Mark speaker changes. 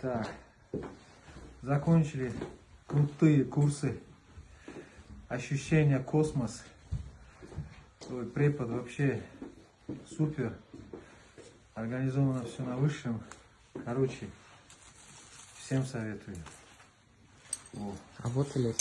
Speaker 1: Так, закончили крутые курсы. Ощущение космос. Твой препод вообще супер. Организовано все на высшем. Короче, всем советую. О.
Speaker 2: Работали?